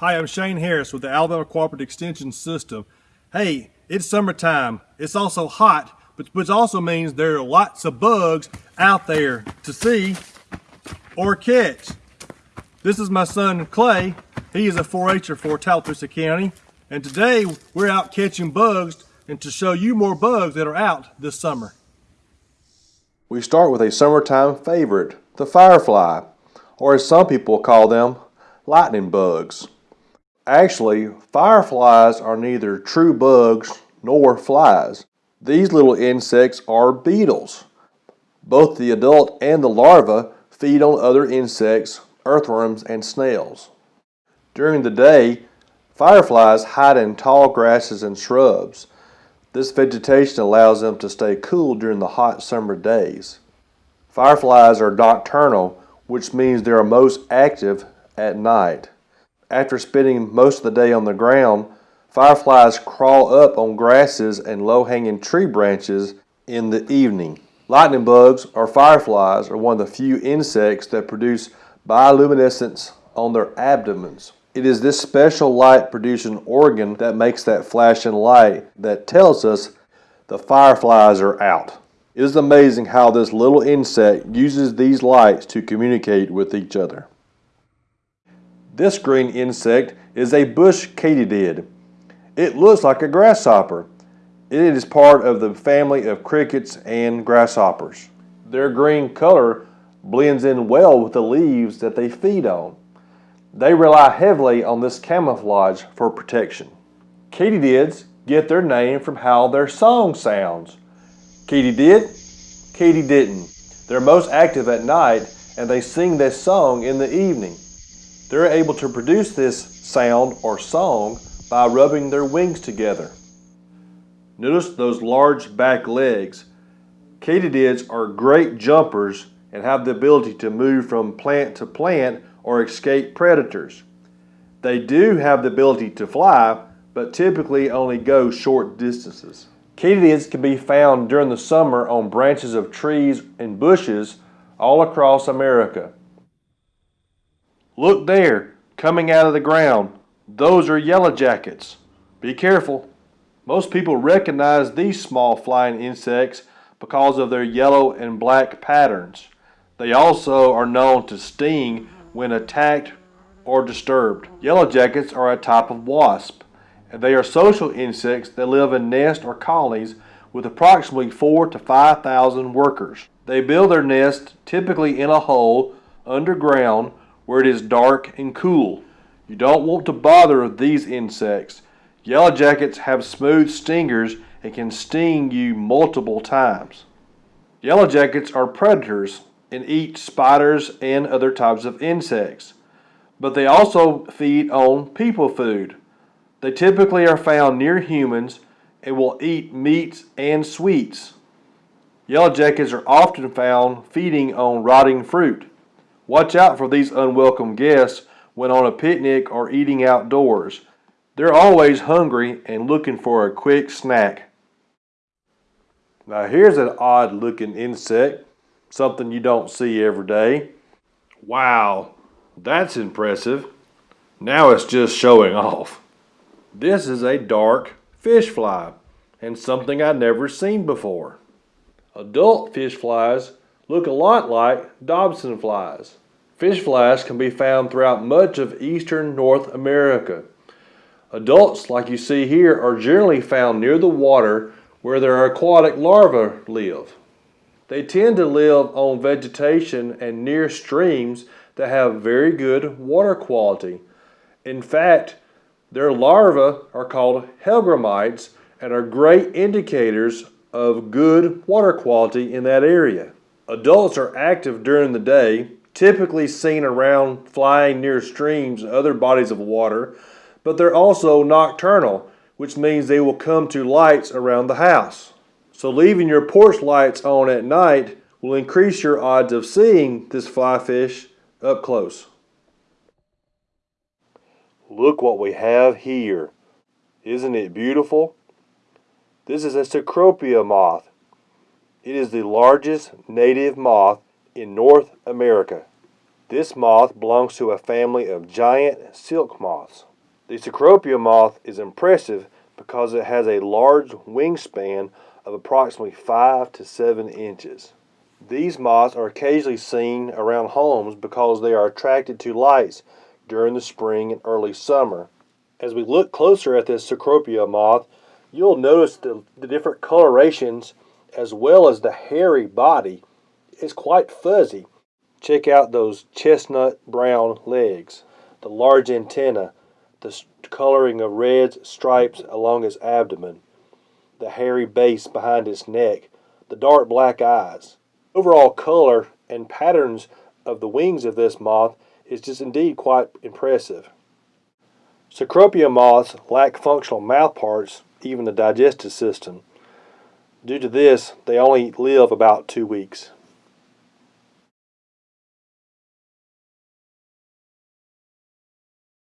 Hi, I'm Shane Harris with the Alabama Cooperative Extension System. Hey, it's summertime. It's also hot, but which also means there are lots of bugs out there to see or catch. This is my son Clay. He is a 4-H'er for Tallapoosa County, and today we're out catching bugs and to show you more bugs that are out this summer. We start with a summertime favorite, the firefly, or as some people call them, lightning bugs. Actually, fireflies are neither true bugs nor flies. These little insects are beetles. Both the adult and the larva feed on other insects, earthworms, and snails. During the day, fireflies hide in tall grasses and shrubs. This vegetation allows them to stay cool during the hot summer days. Fireflies are nocturnal, which means they are most active at night. After spending most of the day on the ground, fireflies crawl up on grasses and low-hanging tree branches in the evening. Lightning bugs or fireflies are one of the few insects that produce bioluminescence on their abdomens. It is this special light producing organ that makes that flashing light that tells us the fireflies are out. It is amazing how this little insect uses these lights to communicate with each other. This green insect is a bush katydid. It looks like a grasshopper. It is part of the family of crickets and grasshoppers. Their green color blends in well with the leaves that they feed on. They rely heavily on this camouflage for protection. Katydids get their name from how their song sounds. Katydid, Katy didn't. They're most active at night and they sing this song in the evening. They're able to produce this sound or song by rubbing their wings together. Notice those large back legs. Katydids are great jumpers and have the ability to move from plant to plant or escape predators. They do have the ability to fly, but typically only go short distances. Katydids can be found during the summer on branches of trees and bushes all across America. Look there, coming out of the ground. Those are yellow jackets. Be careful. Most people recognize these small flying insects because of their yellow and black patterns. They also are known to sting when attacked or disturbed. Yellow jackets are a type of wasp, and they are social insects that live in nests or colonies with approximately 4 to 5,000 workers. They build their nest typically in a hole underground where it is dark and cool. You don't want to bother these insects. Yellow jackets have smooth stingers and can sting you multiple times. Yellow jackets are predators and eat spiders and other types of insects. But they also feed on people food. They typically are found near humans and will eat meats and sweets. Yellow jackets are often found feeding on rotting fruit. Watch out for these unwelcome guests when on a picnic or eating outdoors. They're always hungry and looking for a quick snack. Now here's an odd looking insect something you don't see every day. Wow, that's impressive. Now it's just showing off. This is a dark fish fly and something I've never seen before. Adult fish flies look a lot like Dobson flies. Fish flies can be found throughout much of eastern North America. Adults, like you see here, are generally found near the water where their aquatic larvae live. They tend to live on vegetation and near streams that have very good water quality. In fact, their larvae are called hellgrammites and are great indicators of good water quality in that area. Adults are active during the day, typically seen around flying near streams and other bodies of water, but they're also nocturnal, which means they will come to lights around the house. So leaving your porch lights on at night will increase your odds of seeing this fly fish up close. Look what we have here. Isn't it beautiful? This is a Cecropia moth. It is the largest native moth in North America. This moth belongs to a family of giant silk moths. The Cecropia moth is impressive because it has a large wingspan of approximately 5 to 7 inches. These moths are occasionally seen around homes because they are attracted to lights during the spring and early summer. As we look closer at this Cecropia moth, you'll notice the, the different colorations as well as the hairy body is quite fuzzy. Check out those chestnut brown legs, the large antenna, the coloring of red stripes along its abdomen, the hairy base behind its neck, the dark black eyes. Overall color and patterns of the wings of this moth is just indeed quite impressive. Cecropia moths lack functional mouthparts, even the digestive system. Due to this, they only live about two weeks.